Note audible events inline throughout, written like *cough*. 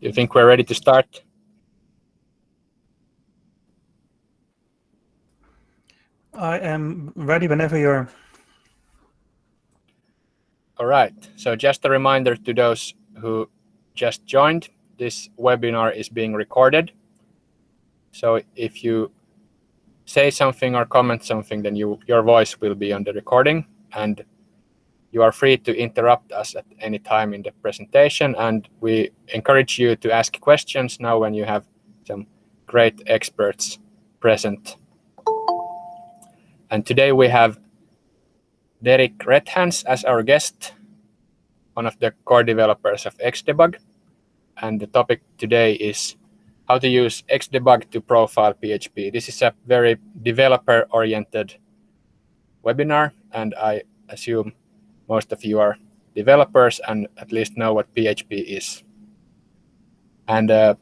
You think we're ready to start? I am ready whenever you're. All right. So just a reminder to those who just joined, this webinar is being recorded. So if you say something or comment something, then you, your voice will be on the recording. And you are free to interrupt us at any time in the presentation. And we encourage you to ask questions now when you have some great experts present. And today we have Derek Rethans as our guest, one of the core developers of Xdebug. And the topic today is how to use Xdebug to profile PHP. This is a very developer-oriented webinar, and I assume most of you are developers and at least know what PHP is. And uh,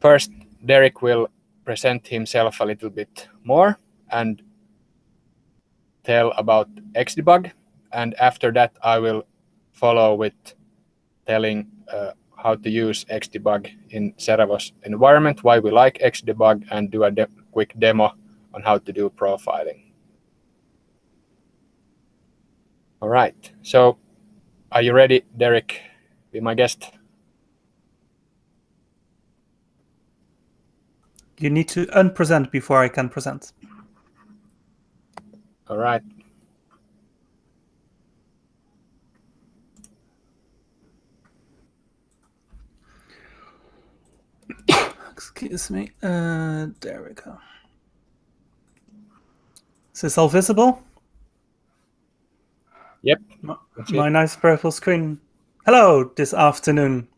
first, Derek will present himself a little bit more and tell about Xdebug. And after that, I will follow with telling uh, how to use Xdebug in Seravo's environment, why we like Xdebug, and do a de quick demo on how to do profiling. All right, so are you ready, Derek? Be my guest. You need to unpresent before I can present. All right. *coughs* Excuse me. Uh, there we go. Is this all visible? Yep. My, my nice purple screen. Hello, this afternoon.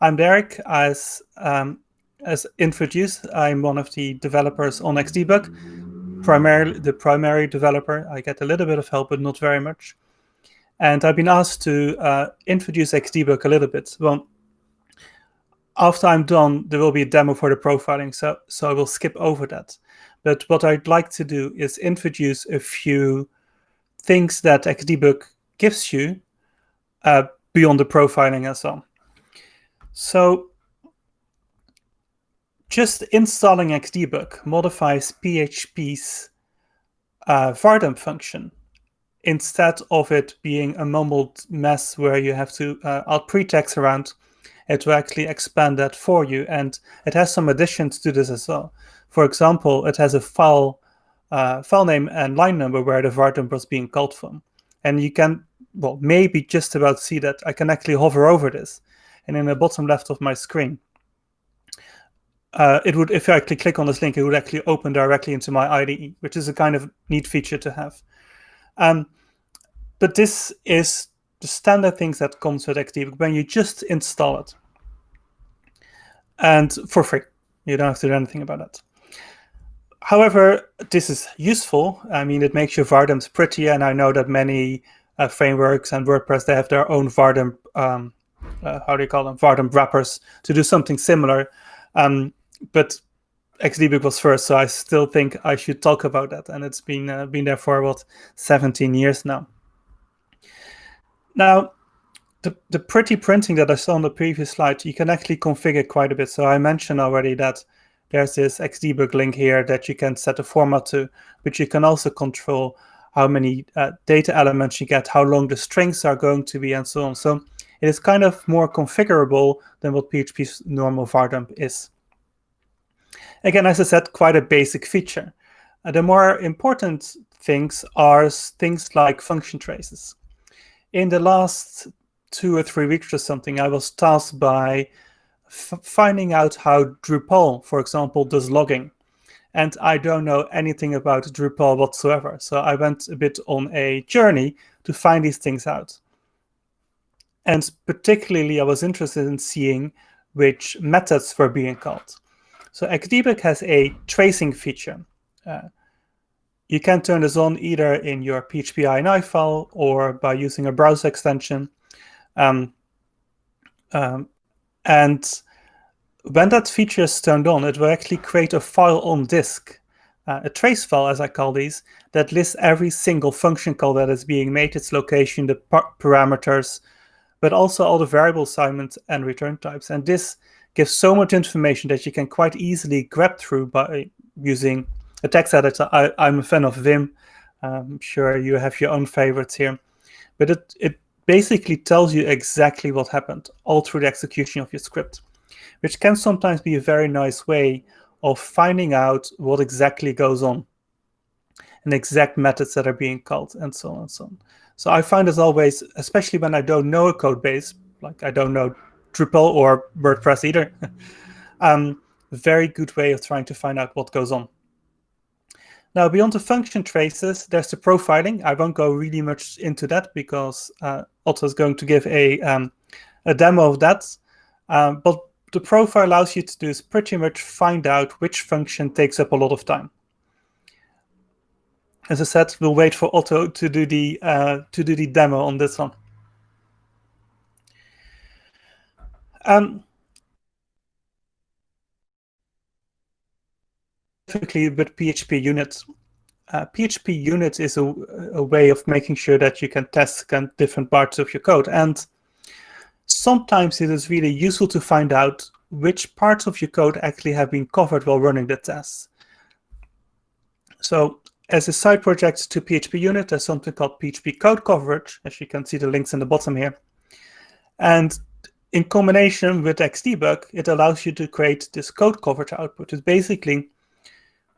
I'm Derek. As um, as introduced, I'm one of the developers on Xdebug. Primarily the primary developer. I get a little bit of help, but not very much. And I've been asked to uh, introduce Xdebug a little bit. Well, after I'm done, there will be a demo for the profiling, so so I will skip over that. But what I'd like to do is introduce a few things that Xdebug gives you uh, beyond the profiling and so on. So just installing Xdebug modifies PHP's uh, vardump function instead of it being a mumbled mess where you have to uh, add pretext around it will actually expand that for you and it has some additions to this as well. For example, it has a file uh, file name and line number where the vardump was being called from. And you can, well, maybe just about see that. I can actually hover over this. And in the bottom left of my screen, uh, it would, if I actually click on this link, it would actually open directly into my IDE, which is a kind of neat feature to have. Um, but this is the standard things that comes with Xdebug when you just install it. And for free. You don't have to do anything about that. However, this is useful. I mean, it makes your Vardumps prettier, and I know that many uh, frameworks and WordPress, they have their own Vardump, um, uh, how do you call them, Vardump wrappers to do something similar. Um, but Xdebug was first, so I still think I should talk about that. And it's been uh, been there for, what, 17 years now. Now, the, the pretty printing that I saw on the previous slide, you can actually configure quite a bit. So I mentioned already that there's this Xdebug link here that you can set a format to, but you can also control how many uh, data elements you get, how long the strings are going to be, and so on. So it is kind of more configurable than what PHP's normal vardump is. Again, as I said, quite a basic feature. Uh, the more important things are things like function traces. In the last two or three weeks or something, I was tasked by finding out how Drupal, for example, does logging. And I don't know anything about Drupal whatsoever. So I went a bit on a journey to find these things out. And particularly, I was interested in seeing which methods were being called. So Xdebug has a tracing feature. Uh, you can turn this on either in your PHP INI file or by using a browser extension. Um, um, and when that feature is turned on, it will actually create a file on disk, uh, a trace file, as I call these, that lists every single function call that is being made, its location, the par parameters, but also all the variable assignments and return types. And this gives so much information that you can quite easily grab through by using a text editor. I, am a fan of Vim. I'm sure you have your own favorites here. But it, it basically tells you exactly what happened all through the execution of your script, which can sometimes be a very nice way of finding out what exactly goes on and exact methods that are being called and so on and so on. So I find as always, especially when I don't know a code base, like I don't know Drupal or WordPress either, *laughs* um, very good way of trying to find out what goes on. Now, beyond the function traces, there's the profiling. I won't go really much into that because uh, Otto is going to give a, um, a demo of that. Um, but the profile allows you to do is pretty much find out which function takes up a lot of time. As I said, we'll wait for Otto to do the uh, to do the demo on this one. Um, specifically with PHP units. Uh, PHP units is a, a, way of making sure that you can test different parts of your code. And sometimes it is really useful to find out which parts of your code actually have been covered while running the tests. So as a side project to PHP unit, there's something called PHP code coverage, as you can see the links in the bottom here. And in combination with Xdebug, it allows you to create this code coverage output. It's basically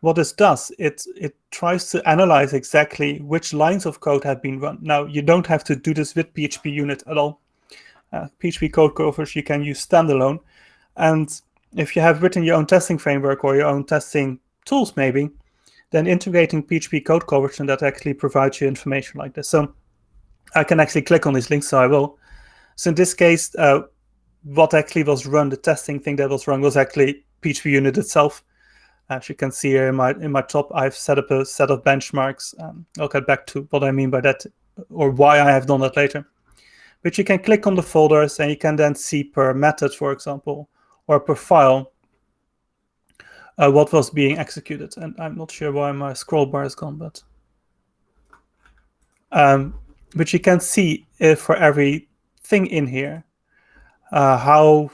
what this does. It, it tries to analyze exactly which lines of code have been run. Now, you don't have to do this with PHP unit at all. Uh, PHP code coverage you can use standalone. And if you have written your own testing framework or your own testing tools, maybe, then integrating PHP code coverage and that actually provides you information like this. So I can actually click on these links, so I will. So in this case, uh, what actually was run, the testing thing that was run was actually PHP unit itself. As you can see here in my in my top, I've set up a set of benchmarks. Um, I'll get back to what I mean by that or why I have done that later. But you can click on the folders and you can then see per method, for example, or per file, uh, what was being executed. And I'm not sure why my scroll bar is gone, but um, but you can see if for every thing in here uh, how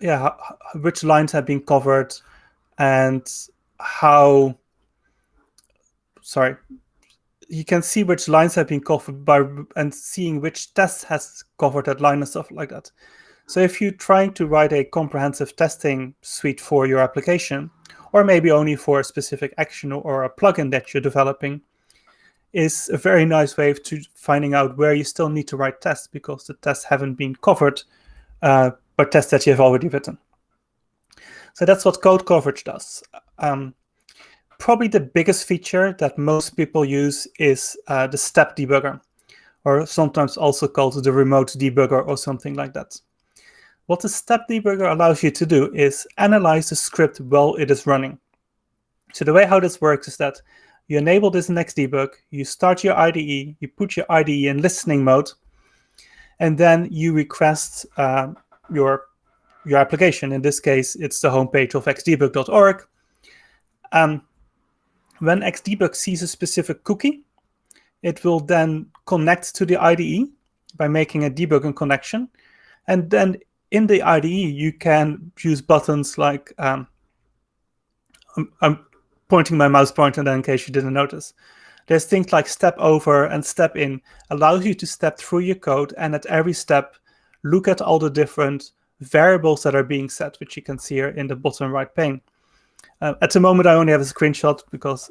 yeah how, which lines have been covered and how sorry you can see which lines have been covered by and seeing which test has covered that line and stuff like that. So if you're trying to write a comprehensive testing suite for your application, or maybe only for a specific action or a plugin that you're developing, is a very nice way to finding out where you still need to write tests because the tests haven't been covered uh, by tests that you have already written. So that's what code coverage does. Um, probably the biggest feature that most people use is uh, the step debugger, or sometimes also called the remote debugger or something like that. What the step debugger allows you to do is analyze the script while it is running. So the way how this works is that you enable this next Xdebug, you start your IDE, you put your IDE in listening mode, and then you request uh, your, your application. In this case, it's the homepage of xdebug.org. Um, when Xdebug sees a specific cookie, it will then connect to the IDE by making a debugging connection. And then in the IDE, you can use buttons like, um, I'm, I'm, pointing my mouse pointer in case you didn't notice. There's things like step over and step in, allows you to step through your code and at every step, look at all the different variables that are being set, which you can see here in the bottom right pane. Uh, at the moment, I only have a screenshot because,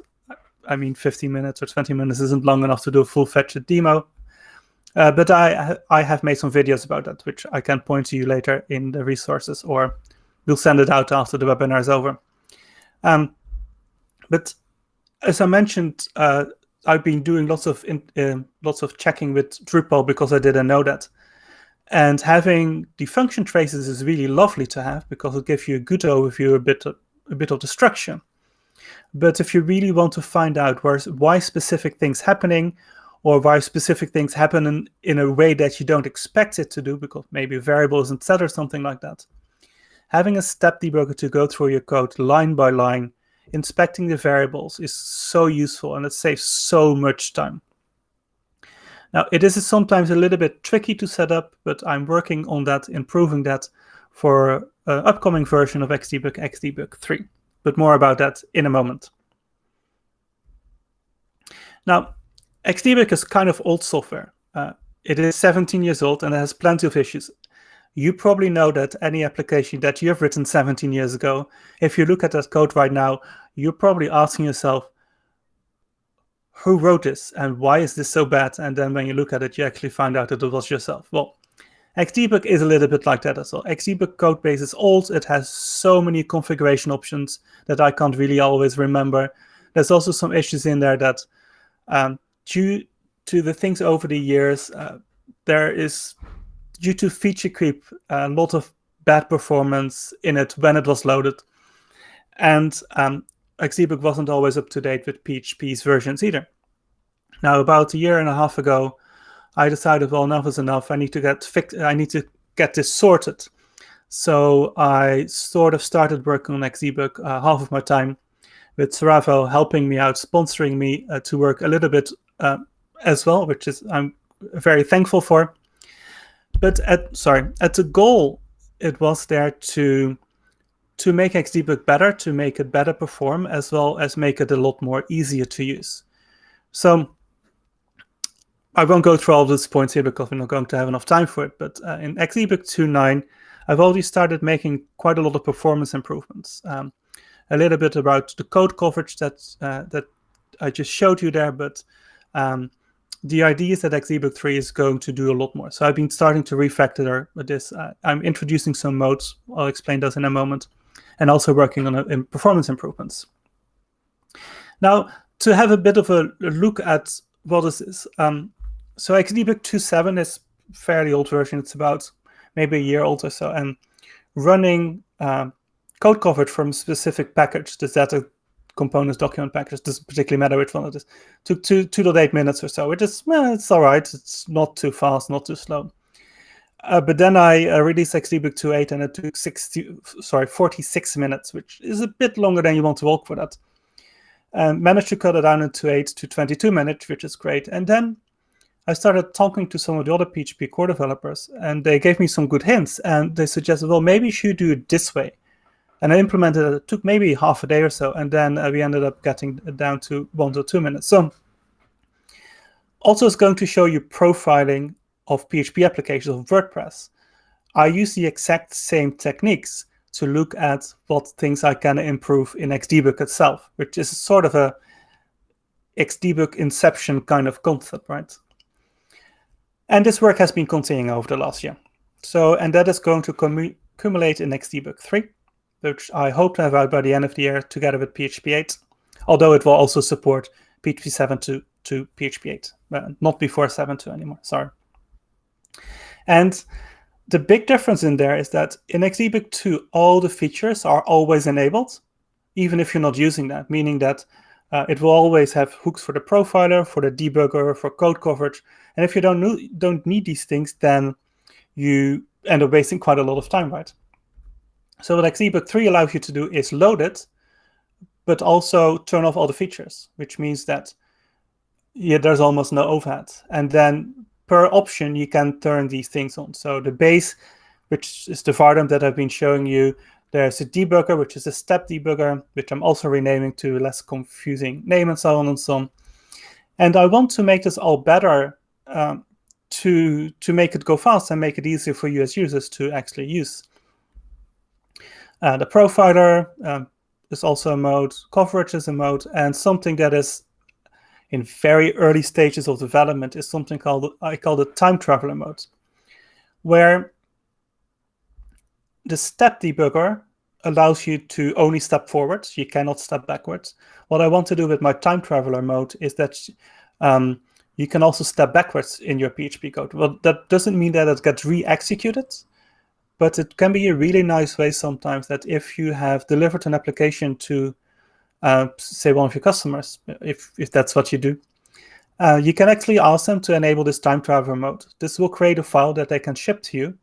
I mean, 15 minutes or 20 minutes isn't long enough to do a full-fledged demo. Uh, but I, I have made some videos about that, which I can point to you later in the resources, or we'll send it out after the webinar is over. Um, but as I mentioned, uh, I've been doing lots of in, uh, lots of checking with Drupal because I didn't know that. And having the function traces is really lovely to have because it gives you a good overview, a bit of, a bit of the structure. But if you really want to find out where, why specific things happening or why specific things happen in, in a way that you don't expect it to do because maybe a variable isn't set or something like that, having a step debugger to go through your code line by line, inspecting the variables is so useful and it saves so much time. Now, it is sometimes a little bit tricky to set up, but I'm working on that, improving that for an upcoming version of Xdebug, Xdebug 3. But more about that in a moment. Now, Xdebug is kind of old software. Uh, it is 17 years old and it has plenty of issues. You probably know that any application that you have written 17 years ago, if you look at that code right now, you're probably asking yourself, who wrote this and why is this so bad? And then when you look at it, you actually find out that it was yourself. Well, Xdebug is a little bit like that as well. Xdebug code base is old. It has so many configuration options that I can't really always remember. There's also some issues in there that um, due to the things over the years, uh, there is, due to feature creep, a lot of bad performance in it when it was loaded. And um, Xdebug wasn't always up to date with PHP's versions either. Now, about a year and a half ago, I decided, well, enough is enough. I need to get fixed. I need to get this sorted. So I sort of started working on Xdebug uh, half of my time with Seravo helping me out, sponsoring me uh, to work a little bit uh, as well, which is I'm very thankful for. But at sorry, at the goal, it was there to to make Xdebug better, to make it better perform, as well as make it a lot more easier to use. So I won't go through all these points here because we're not going to have enough time for it, but uh, in Xdebug 2.9, I've already started making quite a lot of performance improvements. Um, a little bit about the code coverage that, uh, that I just showed you there, but um, the idea is that Xdebug 3 is going to do a lot more. So I've been starting to refactor this. Uh, I'm introducing some modes. I'll explain those in a moment and also working on in performance improvements. Now, to have a bit of a look at what this is. Um, so Xdebug 2.7 is fairly old version. It's about maybe a year old or so. And running um, code coverage from specific package, the Zeta components document package, doesn't particularly matter which one it is, took two, 2.8 minutes or so, which is, well, it's all right. It's not too fast, not too slow. Uh, but then I uh, released Xdebug 2.8 and it took 60, sorry, 46 minutes, which is a bit longer than you want to walk for that. And managed to cut it down in 2.8 to 22 minutes, which is great. And then I started talking to some of the other PHP core developers, and they gave me some good hints. And they suggested, well, maybe you should do it this way. And I implemented it. It took maybe half a day or so, and then uh, we ended up getting down to one to two minutes. So also, it's going to show you profiling of PHP applications of WordPress, I use the exact same techniques to look at what things I can improve in Xdebug itself, which is sort of a Xdebug inception kind of concept, right? And this work has been continuing over the last year. So, and that is going to accumulate in Xdebug 3, which I hope to have out by the end of the year together with PHP 8, although it will also support PHP 7 to, to PHP 8, uh, not before 7.2 anymore, sorry. And the big difference in there is that in Xdebug 2, all the features are always enabled, even if you're not using that, meaning that uh, it will always have hooks for the profiler, for the debugger, for code coverage. And if you don't, don't need these things, then you end up wasting quite a lot of time, right? So what Xdebug 3 allows you to do is load it, but also turn off all the features, which means that yeah, there's almost no overhead. And then per option, you can turn these things on. So the base, which is the Vardump that I've been showing you, there's a debugger, which is a step debugger, which I'm also renaming to a less confusing name and so on and so on. And I want to make this all better um, to, to make it go fast and make it easier for you as users to actually use. Uh, the profiler um, is also a mode, coverage is a mode, and something that is in very early stages of development is something called, I call the time traveler mode, where the step debugger allows you to only step forwards. You cannot step backwards. What I want to do with my time traveler mode is that um, you can also step backwards in your PHP code. Well, that doesn't mean that it gets re-executed, but it can be a really nice way sometimes that if you have delivered an application to uh, say one of your customers, if, if that's what you do, uh, you can actually ask them to enable this time traveler mode. This will create a file that they can ship to you,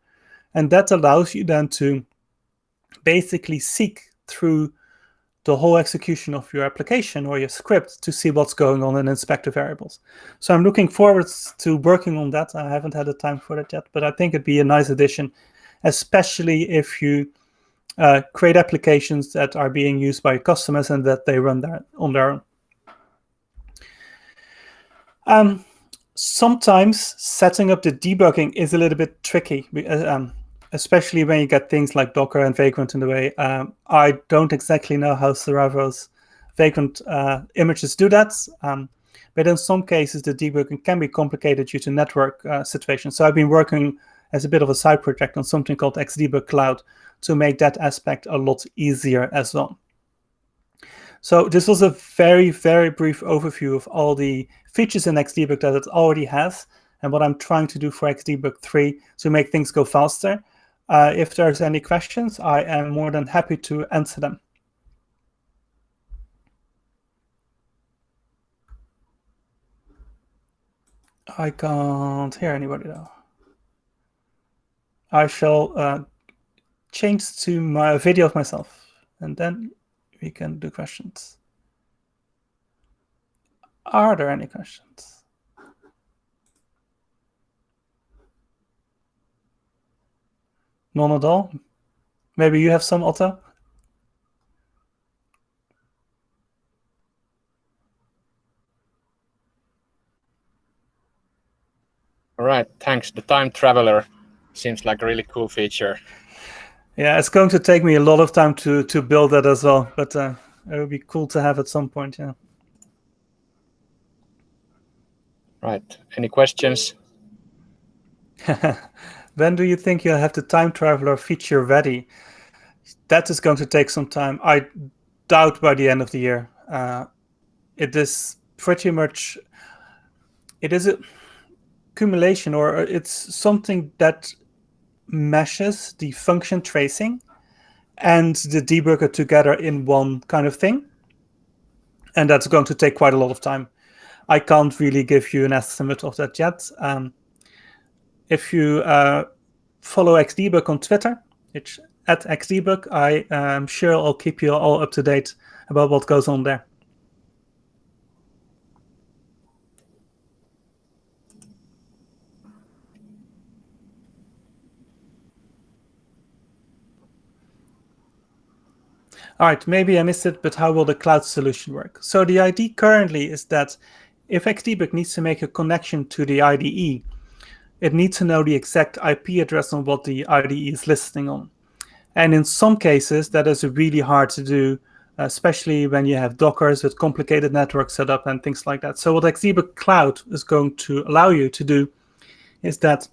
and that allows you then to basically seek through the whole execution of your application or your script to see what's going on in inspector variables. So I'm looking forward to working on that. I haven't had the time for that yet, but I think it'd be a nice addition, especially if you uh, create applications that are being used by customers and that they run there on their own. Um, sometimes setting up the debugging is a little bit tricky. Uh, um, especially when you get things like Docker and Vagrant in the way. Um, I don't exactly know how Seravo's Vagrant uh, images do that. Um, but in some cases, the debugging can be complicated due to network uh, situations. So I've been working as a bit of a side project on something called Xdebug Cloud to make that aspect a lot easier as well. So this was a very, very brief overview of all the features in Xdebug that it already has and what I'm trying to do for Xdebug 3 to make things go faster. Uh, if there's any questions, I am more than happy to answer them. I can't hear anybody though. I shall uh, change to my video of myself and then we can do questions. Are there any questions? None at all? Maybe you have some, Otto? All right, thanks. The time traveler seems like a really cool feature. Yeah, it's going to take me a lot of time to to build that as well, but uh, it would be cool to have at some point. Yeah. Right. Any questions? *laughs* When do you think you'll have the time traveler feature ready? That is going to take some time. I doubt by the end of the year. Uh, it is pretty much, it is a accumulation or it's something that meshes the function tracing and the debugger together in one kind of thing. And that's going to take quite a lot of time. I can't really give you an estimate of that yet. Um, if you uh, follow Xdebug on Twitter, it's at Xdebug, I am sure I'll keep you all up to date about what goes on there. All right, maybe I missed it, but how will the cloud solution work? So the idea currently is that if Xdebug needs to make a connection to the IDE, it needs to know the exact IP address on what the IDE is listening on. And in some cases, that is really hard to do, especially when you have Dockers with complicated network setup and things like that. So what Xdebug Cloud is going to allow you to do is that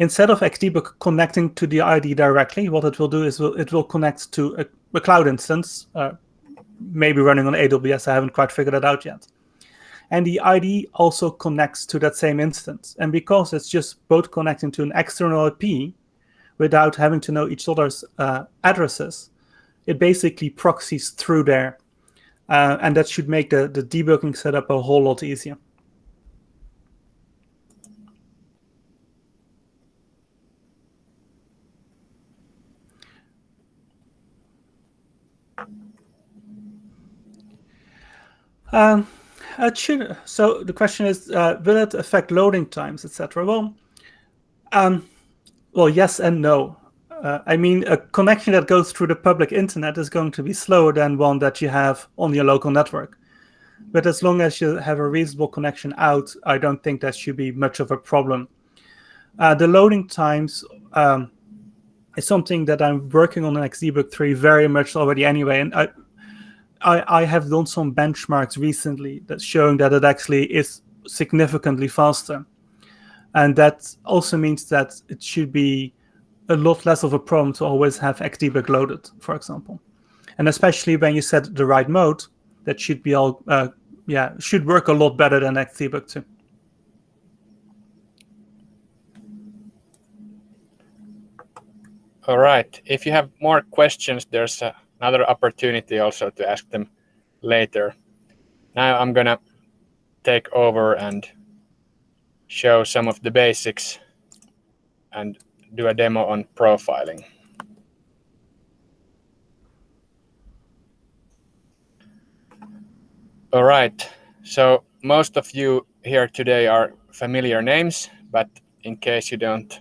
instead of Xdebug connecting to the IDE directly, what it will do is it will connect to a, a cloud instance, uh, maybe running on AWS. I haven't quite figured it out yet and the ID also connects to that same instance. And because it's just both connecting to an external IP without having to know each other's uh, addresses, it basically proxies through there. Uh, and that should make the, the debugging setup a whole lot easier. Um. So the question is, uh, will it affect loading times, etc.? Well, um, well, yes and no. Uh, I mean, a connection that goes through the public internet is going to be slower than one that you have on your local network. But as long as you have a reasonable connection out, I don't think that should be much of a problem. Uh, the loading times um, is something that I'm working on in Xdebug 3 very much already anyway. And I, I, I have done some benchmarks recently that's showing that it actually is significantly faster. And that also means that it should be a lot less of a problem to always have Xdebug loaded, for example. And especially when you set the right mode, that should be all, uh, yeah, should work a lot better than Xdebug too. All right. If you have more questions, there's a another opportunity also to ask them later. Now I'm gonna take over and show some of the basics and do a demo on profiling. All right. So most of you here today are familiar names, but in case you don't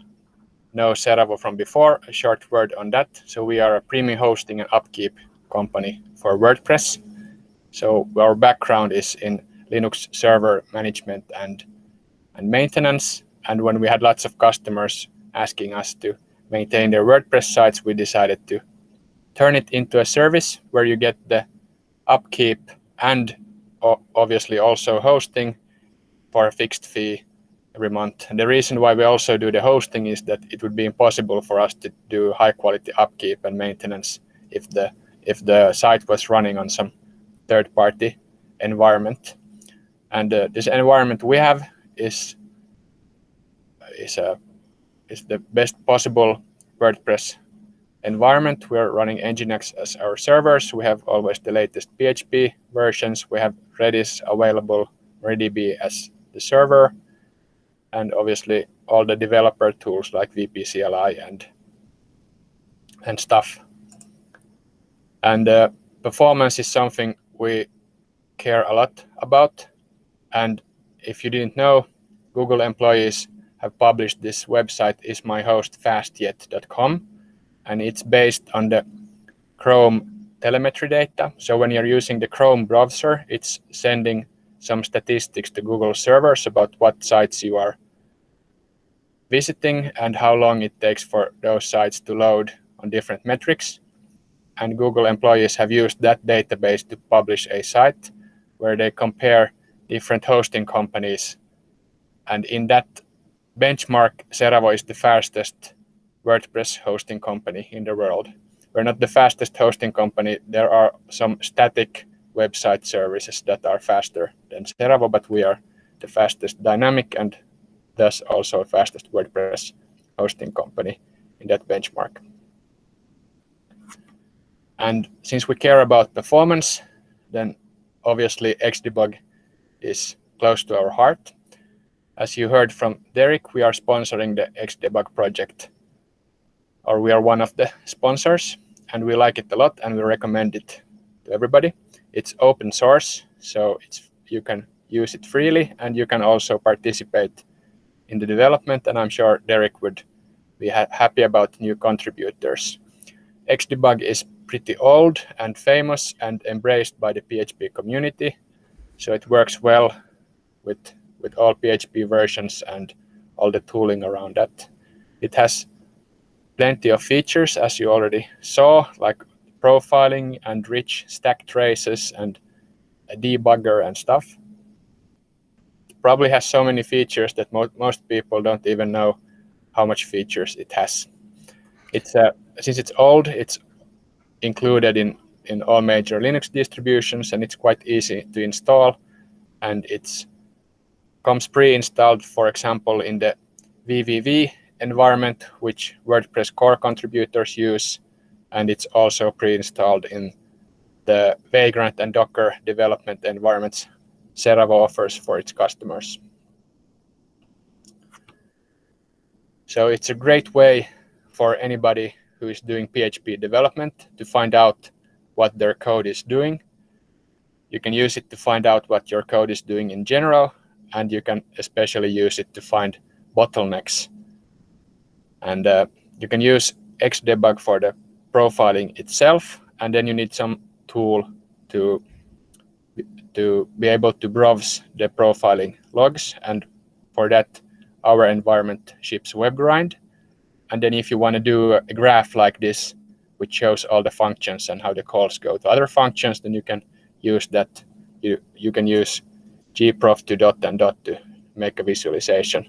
know Seravo from before, a short word on that. So we are a premium hosting and upkeep company for WordPress. So our background is in Linux server management and and maintenance. And when we had lots of customers asking us to maintain their WordPress sites, we decided to turn it into a service where you get the upkeep and obviously also hosting for a fixed fee every month. And the reason why we also do the hosting is that it would be impossible for us to do high quality upkeep and maintenance if the if the site was running on some third party environment. And uh, this environment we have is is a is the best possible WordPress environment. We're running Nginx as our servers. We have always the latest PHP versions. We have Redis available, MariaDB as the server, and obviously all the developer tools like VP CLI and and stuff. And uh, performance is something we care a lot about. And if you didn't know, Google employees have published this website ismyhostfastyet.com and it's based on the Chrome telemetry data. So when you're using the Chrome browser, it's sending some statistics to Google servers about what sites you are visiting and how long it takes for those sites to load on different metrics. And Google employees have used that database to publish a site where they compare different hosting companies. And in that benchmark, Seravo is the fastest WordPress hosting company in the world. We're not the fastest hosting company. There are some static website services that are faster than Seravo, but we are the fastest dynamic and thus also fastest WordPress hosting company in that benchmark. And since we care about performance, then obviously Xdebug is close to our heart. As you heard from Derek, we are sponsoring the Xdebug project or we are one of the sponsors and we like it a lot and we recommend it to everybody. It's open source, so it's you can use it freely and you can also participate in the development and I'm sure Derek would be ha happy about new contributors. Xdebug is pretty old and famous and embraced by the PHP community, so it works well with, with all PHP versions and all the tooling around that. It has plenty of features, as you already saw, like profiling and rich stack traces and a debugger and stuff. It probably has so many features that mo most people don't even know how much features it has. It's uh, since it's old, it's included in in all major Linux distributions, and it's quite easy to install. And it's comes pre-installed, for example, in the VVV environment which WordPress core contributors use, and it's also pre-installed in the Vagrant and Docker development environments Seravo offers for its customers. So it's a great way for anybody who is doing PHP development to find out what their code is doing. You can use it to find out what your code is doing in general, and you can especially use it to find bottlenecks and uh, you can use Xdebug for the profiling itself, and then you need some tool to to be able to browse the profiling logs. And for that, our environment ships WebGrind. And then if you want to do a graph like this, which shows all the functions and how the calls go to other functions, then you can use that. You, you can use gprof to dot and dot to make a visualization.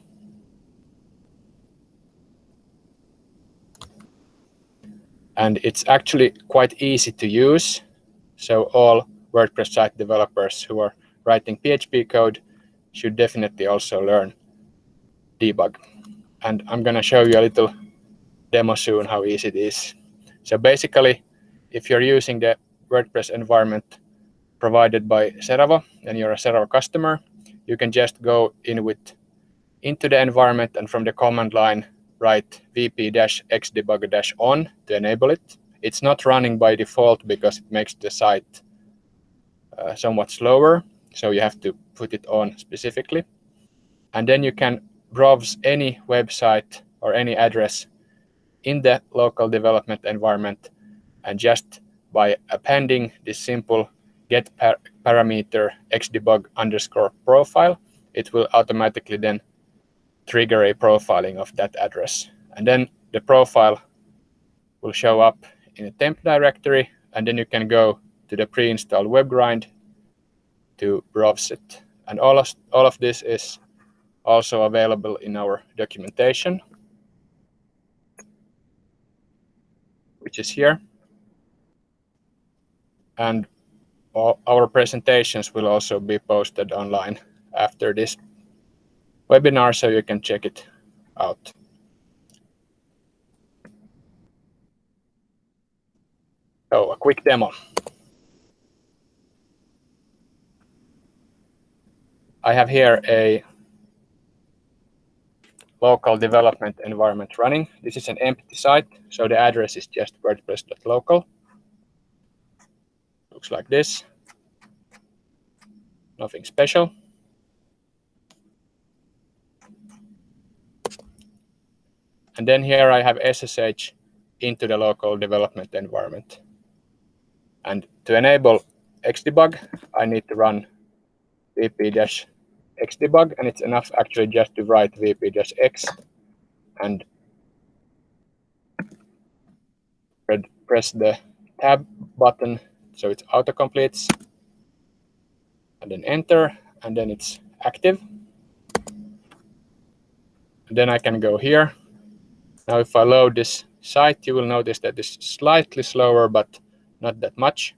And it's actually quite easy to use. So all WordPress site developers who are writing PHP code should definitely also learn debug. And I'm going to show you a little demo soon how easy it is. So basically, if you're using the WordPress environment provided by Seravo and you're a Seravo customer, you can just go in with into the environment and from the command line write vp-xdebug-on to enable it. It's not running by default because it makes the site uh, somewhat slower, so you have to put it on specifically. And then you can browse any website or any address in the local development environment and just by appending this simple get par parameter xdebug underscore profile, it will automatically then trigger a profiling of that address. And then the profile will show up in a temp directory, and then you can go to the pre-installed WebGrind to browse it. And all of, all of this is also available in our documentation, which is here. And all our presentations will also be posted online after this webinar, so you can check it out. So a quick demo. I have here a local development environment running. This is an empty site, so the address is just wordpress.local. Looks like this. Nothing special. And then here I have SSH into the local development environment. And to enable Xdebug, I need to run vp-xdebug, and it's enough actually just to write vp-x and press the tab button so it auto-completes, and then enter, and then it's active. And then I can go here. Now if I load this site, you will notice that it's slightly slower, but not that much.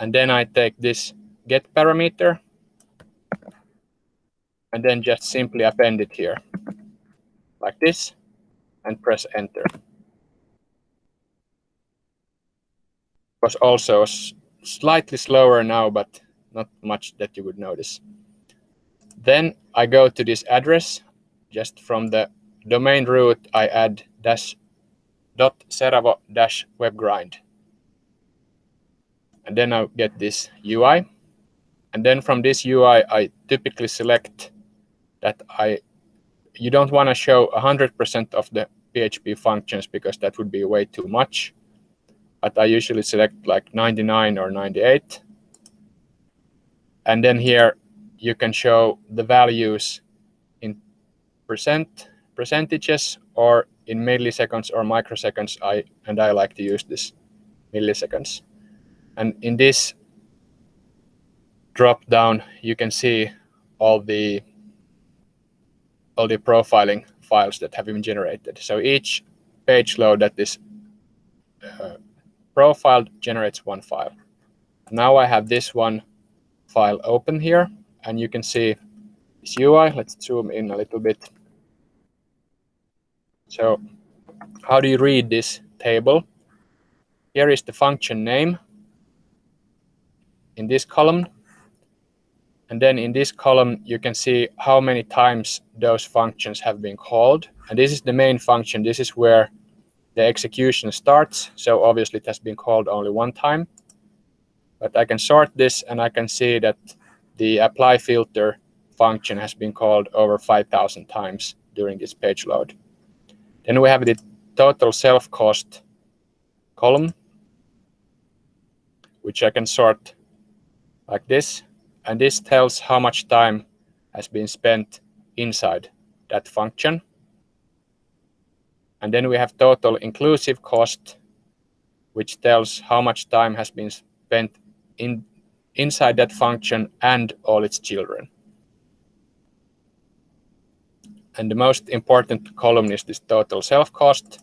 And then I take this get parameter and then just simply append it here like this and press enter. Was also slightly slower now, but not much that you would notice. Then I go to this address. Just from the domain root, I add dash dot seravo dash webgrind. And then I get this UI. And then from this UI, I typically select that I you don't want to show 100% of the PHP functions because that would be way too much. But I usually select like 99 or 98. And then here you can show the values percent percentages or in milliseconds or microseconds. I and I like to use this milliseconds. And in this drop down, you can see all the all the profiling files that have been generated. So each page load that is uh, profiled generates one file. Now I have this one file open here, and you can see this UI. Let's zoom in a little bit. So how do you read this table? Here is the function name in this column. And then in this column, you can see how many times those functions have been called. And this is the main function. This is where the execution starts. So obviously it has been called only one time. But I can sort this and I can see that the apply filter function has been called over 5,000 times during this page load. Then we have the total self cost column, which I can sort like this. And this tells how much time has been spent inside that function. And then we have total inclusive cost, which tells how much time has been spent in inside that function and all its children. And the most important column is this total self cost.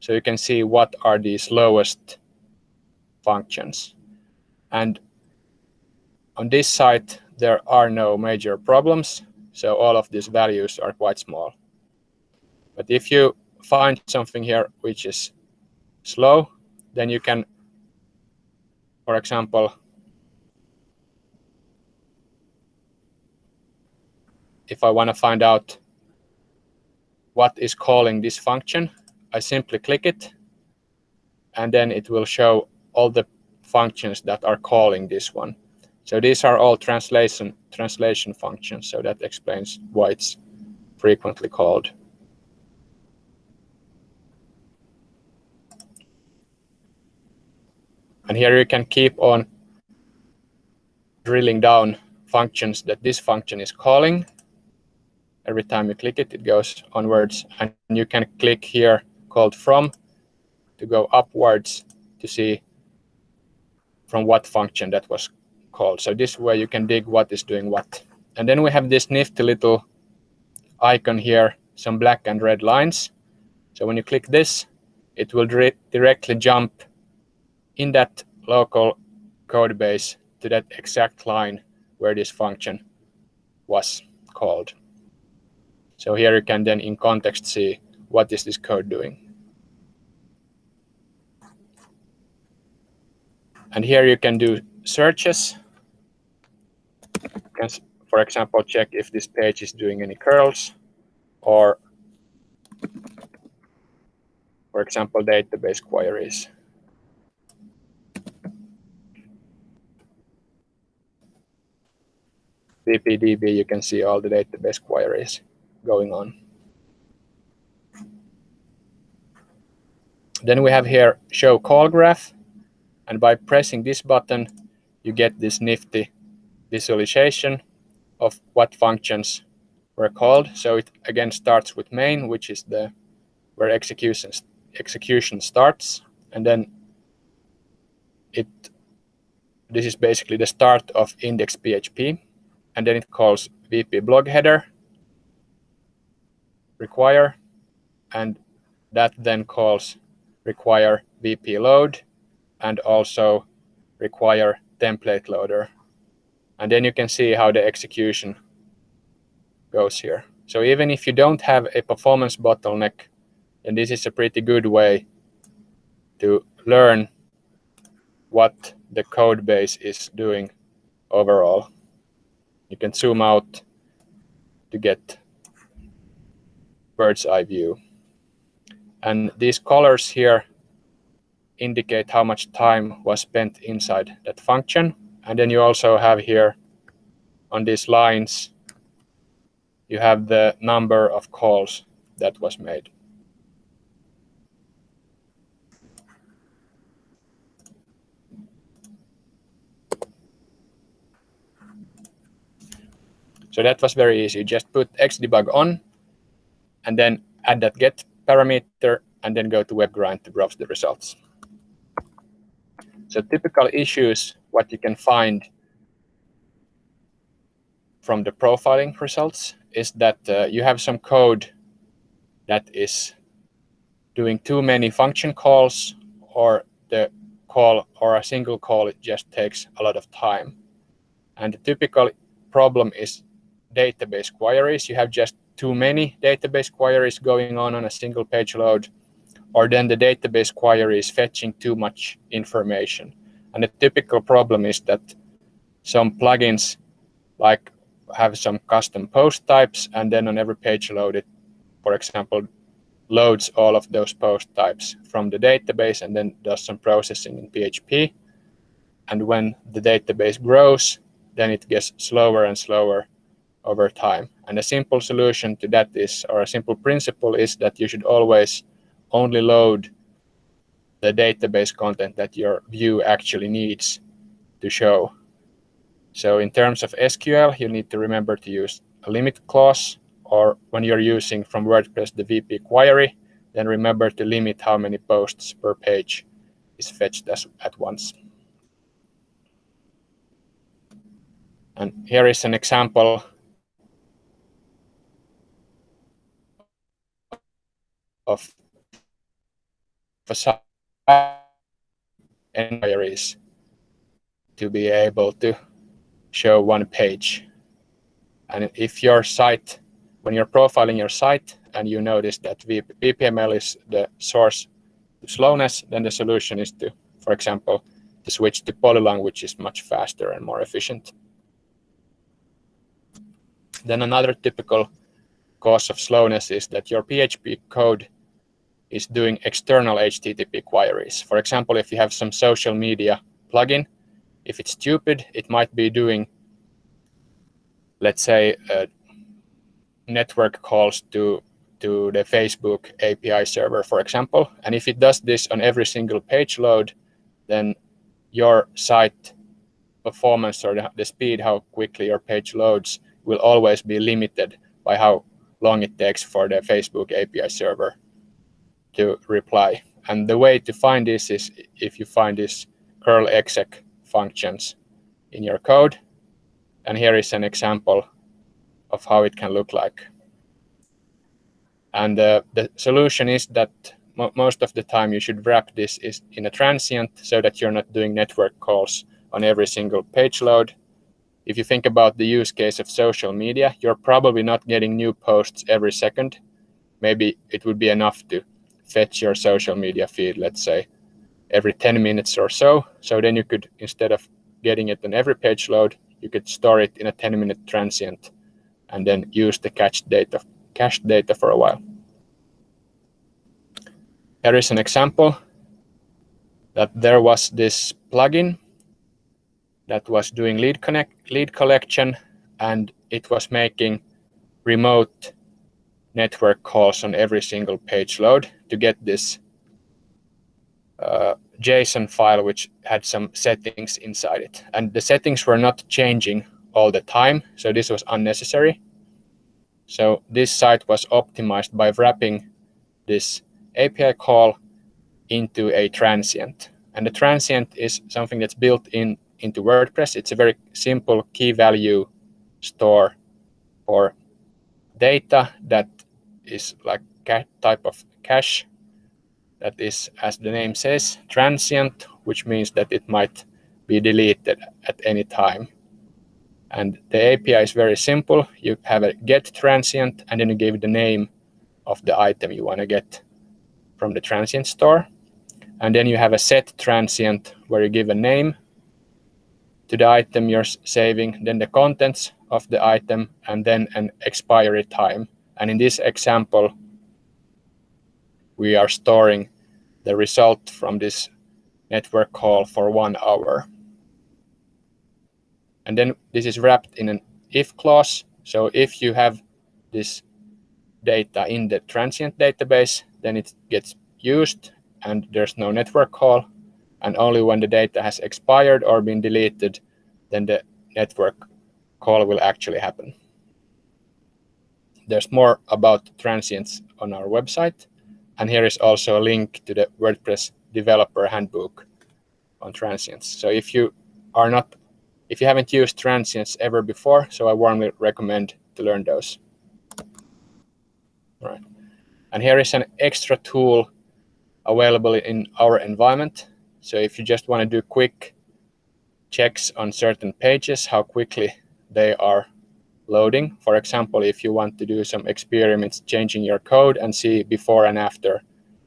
So you can see what are the slowest functions. And on this site, there are no major problems. So all of these values are quite small. But if you find something here which is slow, then you can, for example, if I want to find out what is calling this function, I simply click it, and then it will show all the functions that are calling this one. So these are all translation translation functions. So that explains why it's frequently called. And here you can keep on drilling down functions that this function is calling. Every time you click it, it goes onwards. And you can click here called from to go upwards to see from what function that was called. So this way you can dig what is doing what. And then we have this nifty little icon here, some black and red lines. So when you click this, it will directly jump in that local code base to that exact line where this function was called. So here you can then in context see what is this code doing. And here you can do searches. You can, for example, check if this page is doing any curls or, for example, database queries. VPDB, you can see all the database queries going on. Then we have here show call graph. And by pressing this button, you get this nifty visualization of what functions were called. So it again starts with main, which is the where execution execution starts, and then it this is basically the start of index PHP and then it calls VP blog header require, and that then calls require VP load and also require template loader. And then you can see how the execution goes here. So even if you don't have a performance bottleneck, then this is a pretty good way to learn what the code base is doing overall you can zoom out to get bird's eye view. And these colors here indicate how much time was spent inside that function. And then you also have here on these lines, you have the number of calls that was made. So that was very easy. Just put xdebug on and then add that get parameter and then go to WebGrind to browse the results. So typical issues, what you can find from the profiling results is that uh, you have some code that is doing too many function calls or the call or a single call, it just takes a lot of time. And the typical problem is database queries. You have just too many database queries going on on a single page load, or then the database query is fetching too much information. And the typical problem is that some plugins like have some custom post types, and then on every page load, it, for example, loads all of those post types from the database and then does some processing in PHP. And when the database grows, then it gets slower and slower over time. And a simple solution to that is, or a simple principle is that you should always only load the database content that your view actually needs to show. So in terms of SQL, you need to remember to use a limit clause, or when you're using from WordPress the VP query, then remember to limit how many posts per page is fetched as, at once. And here is an example of facade inquiries to be able to show one page. And if your site, when you're profiling your site and you notice that VPML is the source to slowness, then the solution is to, for example, to switch to Polylang, which is much faster and more efficient. Then another typical cause of slowness is that your PHP code is doing external HTTP queries. For example, if you have some social media plugin. If it's stupid, it might be doing, let's say, uh, network calls to to the Facebook API server, for example. And if it does this on every single page load, then your site performance or the, the speed, how quickly your page loads, will always be limited by how long it takes for the Facebook API server to reply. And the way to find this is if you find these curl exec functions in your code. And here is an example of how it can look like. And uh, the solution is that mo most of the time you should wrap this is in a transient so that you're not doing network calls on every single page load. If you think about the use case of social media, you're probably not getting new posts every second. Maybe it would be enough to fetch your social media feed, let's say, every 10 minutes or so. So then you could, instead of getting it on every page load, you could store it in a 10 minute transient and then use the cache data, cache data for a while. Here is an example that there was this plugin that was doing lead connect lead collection and it was making remote network calls on every single page load to get this uh, JSON file which had some settings inside it. And the settings were not changing all the time, so this was unnecessary. So this site was optimized by wrapping this API call into a transient. And the transient is something that's built in into WordPress. It's a very simple key value store for data that is like type of cache that is, as the name says, transient, which means that it might be deleted at any time. And the API is very simple. You have a get transient, and then you give the name of the item you want to get from the transient store. And then you have a set transient where you give a name to the item you're saving, then the contents of the item, and then an expiry time. And in this example, we are storing the result from this network call for one hour. And then this is wrapped in an if clause. So if you have this data in the transient database, then it gets used and there's no network call. And only when the data has expired or been deleted, then the network call will actually happen. There's more about transients on our website. And here is also a link to the WordPress developer handbook on transients. So if you are not, if you haven't used transients ever before, so I warmly recommend to learn those. All right. And here is an extra tool available in our environment. So if you just want to do quick checks on certain pages, how quickly they are loading. For example, if you want to do some experiments changing your code and see before and after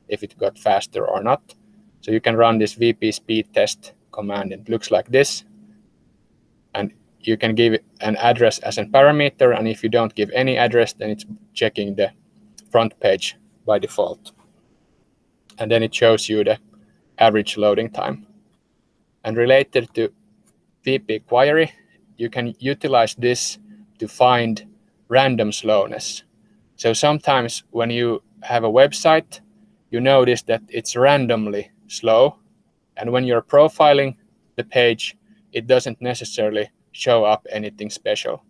if it got faster or not. So you can run this VP speed test command. It looks like this. And you can give an address as a parameter. And if you don't give any address, then it's checking the front page by default. And then it shows you the average loading time. And related to VP query, you can utilize this to find random slowness. So sometimes when you have a website, you notice that it's randomly slow. And when you're profiling the page, it doesn't necessarily show up anything special.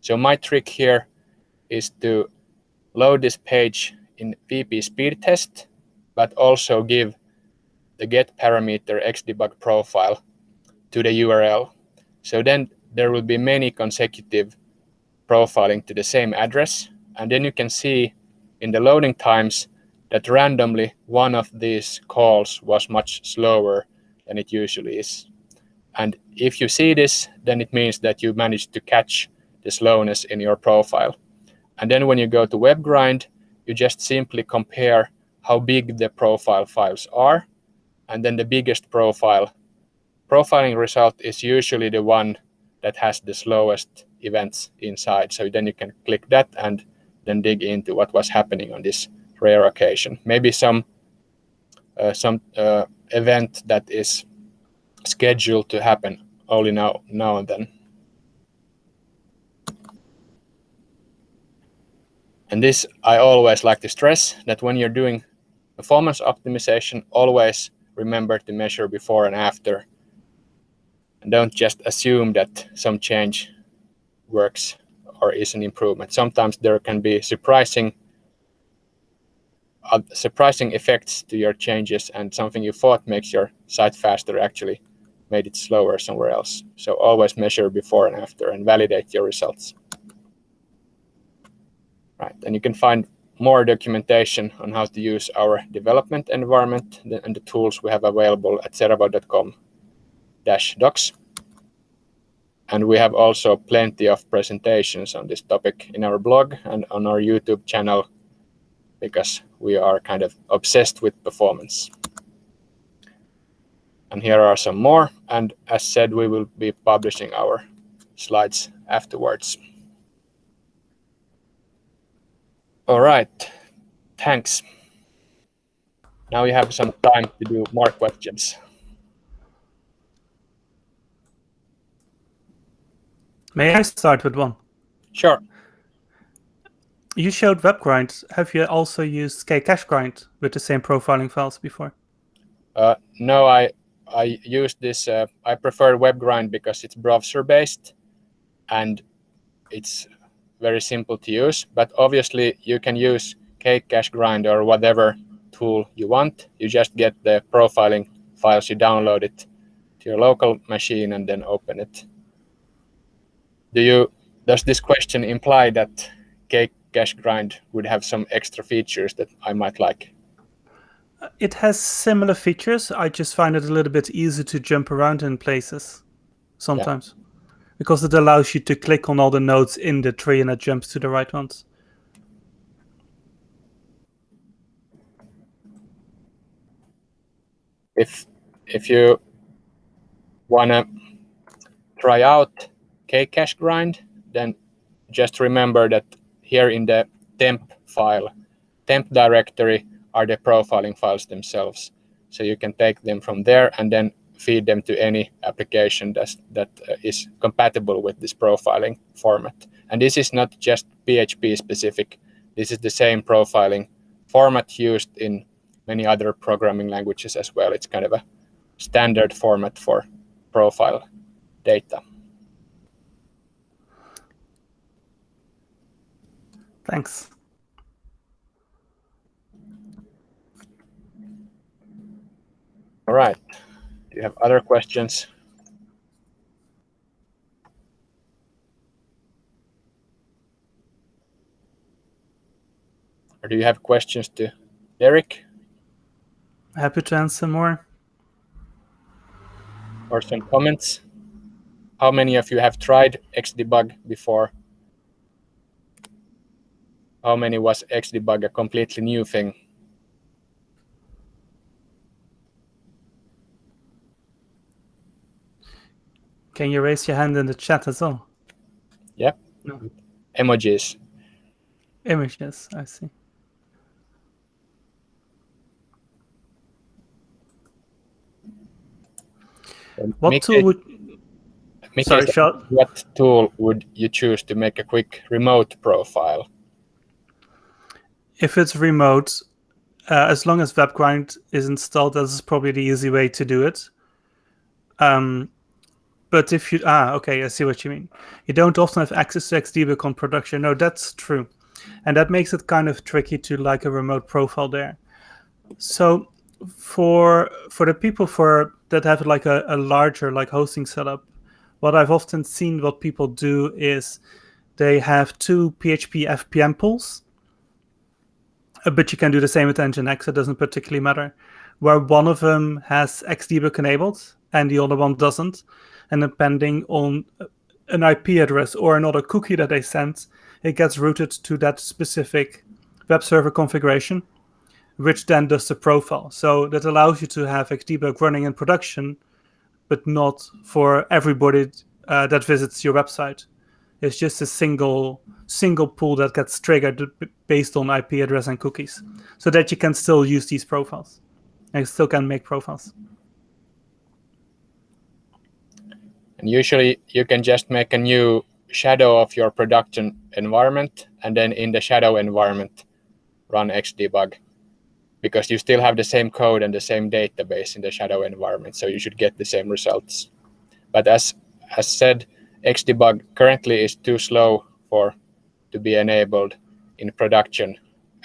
So my trick here is to load this page in VP speed test, but also give the get parameter xdebug profile to the URL. So then there will be many consecutive profiling to the same address. And then you can see in the loading times that randomly one of these calls was much slower than it usually is. And if you see this, then it means that you managed to catch the slowness in your profile. And then when you go to WebGrind, you just simply compare how big the profile files are. And then the biggest profile profiling result is usually the one that has the slowest events inside. So then you can click that and then dig into what was happening on this rare occasion. Maybe some uh, some uh, event that is scheduled to happen only now, now and then. And this, I always like to stress that when you're doing performance optimization, always remember to measure before and after. And don't just assume that some change works or is an improvement. Sometimes there can be surprising uh, surprising effects to your changes and something you thought makes your site faster actually made it slower somewhere else. So always measure before and after and validate your results. Right, and you can find more documentation on how to use our development environment and the tools we have available at seravo.com docs. And we have also plenty of presentations on this topic in our blog and on our YouTube channel because we are kind of obsessed with performance. And here are some more. And as said, we will be publishing our slides afterwards. All right, thanks. Now you have some time to do more questions. May I start with one? Sure. You showed WebGrind. Have you also used KCacheGrind with the same profiling files before? Uh, no, I I use this. Uh, I prefer WebGrind because it's browser based, and it's very simple to use. But obviously, you can use KCacheGrind or whatever tool you want. You just get the profiling files. You download it to your local machine and then open it. Do you? Does this question imply that cake K CacheGrind would have some extra features that I might like. Uh, it has similar features. I just find it a little bit easier to jump around in places sometimes yeah. because it allows you to click on all the nodes in the tree and it jumps to the right ones. If if you wanna try out KCacheGrind, then just remember that here in the temp file, temp directory are the profiling files themselves. So you can take them from there and then feed them to any application that's, that uh, is compatible with this profiling format. And this is not just PHP specific. This is the same profiling format used in many other programming languages as well. It's kind of a standard format for profile data. Thanks. All right. Do you have other questions? Or do you have questions to Derek? Happy to answer more. Or some comments? How many of you have tried Xdebug before? How many was Xdebug a completely new thing? Can you raise your hand in the chat as well? Yep. No. Emojis. Images, I see. what tool would Sorry, what tool would you choose to make a quick remote profile? If it's remote, uh, as long as WebGrind is installed, that's probably the easy way to do it. Um, but if you, ah, okay, I see what you mean. You don't often have access to Xdebug on production. No, that's true. And that makes it kind of tricky to like a remote profile there. So for for the people for that have like a, a larger like hosting setup, what I've often seen what people do is they have two PHP FPM pools but you can do the same with Nginx. It doesn't particularly matter. Where one of them has Xdebug enabled and the other one doesn't, and depending on uh, an IP address or another cookie that they send, it gets routed to that specific web server configuration, which then does the profile. So that allows you to have Xdebug running in production, but not for everybody uh, that visits your website. It's just a single single pool that gets triggered based on IP address and cookies, so that you can still use these profiles. And still can make profiles. And usually you can just make a new shadow of your production environment and then in the shadow environment run xdebug because you still have the same code and the same database in the shadow environment so you should get the same results. But as as said xdebug currently is too slow for to be enabled in production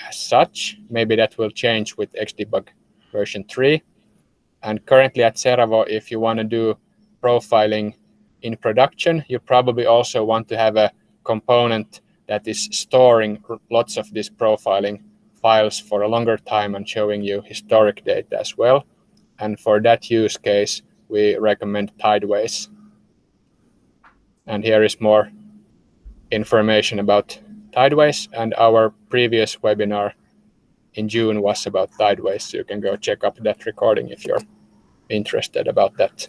as such maybe that will change with xdebug version 3 and currently at Seravo if you want to do profiling in production, you probably also want to have a component that is storing lots of this profiling files for a longer time and showing you historic data as well. And for that use case, we recommend Tideways. And here is more information about Tideways. And our previous webinar in June was about Tideways. So you can go check up that recording if you're interested about that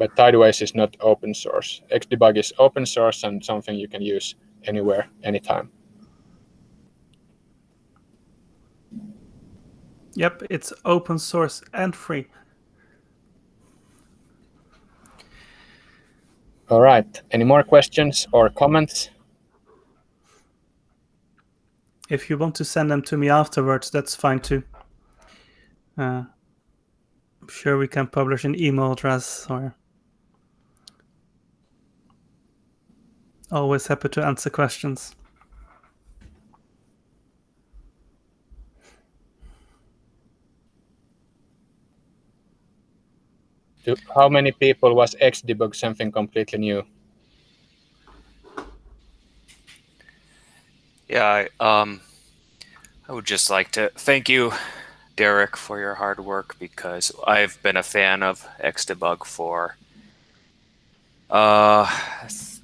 but Tideways is not open source. Xdebug is open source and something you can use anywhere, anytime. Yep, it's open source and free. All right. Any more questions or comments? If you want to send them to me afterwards, that's fine too. Uh, I'm sure we can publish an email address or Always happy to answer questions. How many people was Xdebug something completely new? Yeah, I, um, I would just like to thank you, Derek, for your hard work because I've been a fan of Xdebug for uh,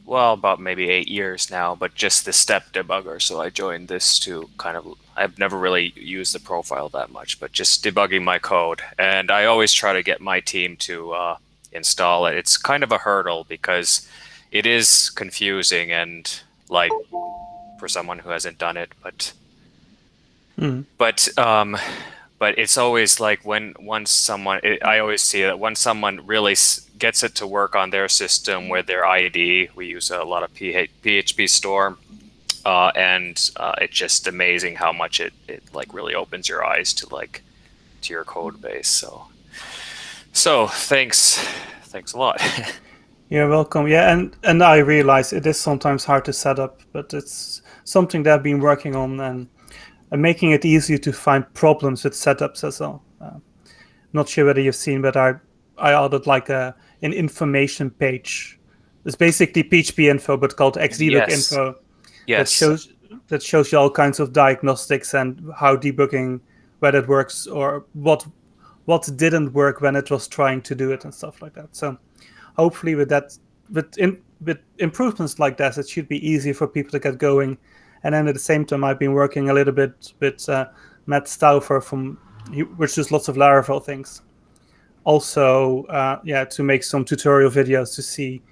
well, about maybe eight years now, but just the step debugger. So I joined this to kind of, I've never really used the profile that much, but just debugging my code. And I always try to get my team to uh, install it. It's kind of a hurdle because it is confusing and like for someone who hasn't done it, but, mm. but, um, but it's always like when once someone it, i always see that when someone really gets it to work on their system with their id we use a lot of PhpStorm uh, and uh, it's just amazing how much it, it like really opens your eyes to like to your code base so. So thanks thanks a lot. *laughs* You're welcome. Yeah and and i realize it is sometimes hard to set up but it's something that i've been working on and and making it easier to find problems with setups as well. Uh, not sure whether you've seen, but I I added like a an information page. It's basically PHP info, but called Xdebug yes. info. Yes. That shows that shows you all kinds of diagnostics and how debugging whether it works or what what didn't work when it was trying to do it and stuff like that. So hopefully with that with in, with improvements like that, it should be easy for people to get going and then at the same time, I've been working a little bit with uh, Matt Stauffer from, which does lots of Laravel things. Also, uh, yeah, to make some tutorial videos to see,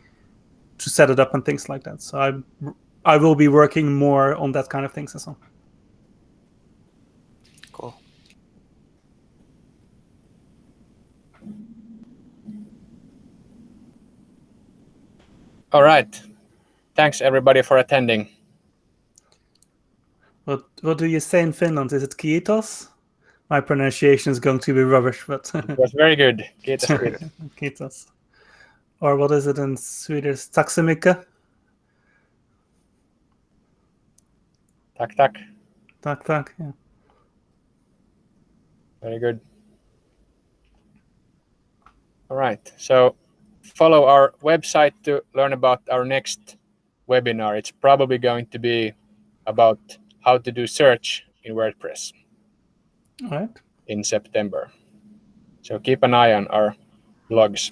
to set it up and things like that. So I, I will be working more on that kind of things as well. Cool. All right. Thanks everybody for attending. What what do you say in Finland? Is it kiitos? My pronunciation is going to be rubbish, but *laughs* it was very good. Kiitos. *laughs* kiitos. Or what is it in Swedish? Mycket. Tack, tack. Tack, tack. Yeah. Very good. All right. So follow our website to learn about our next webinar. It's probably going to be about how to do search in WordPress All right. in September. So keep an eye on our blogs.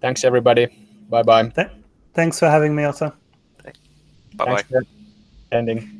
Thanks, everybody. Bye-bye. Th thanks for having me, Otto. Bye-bye. Ending.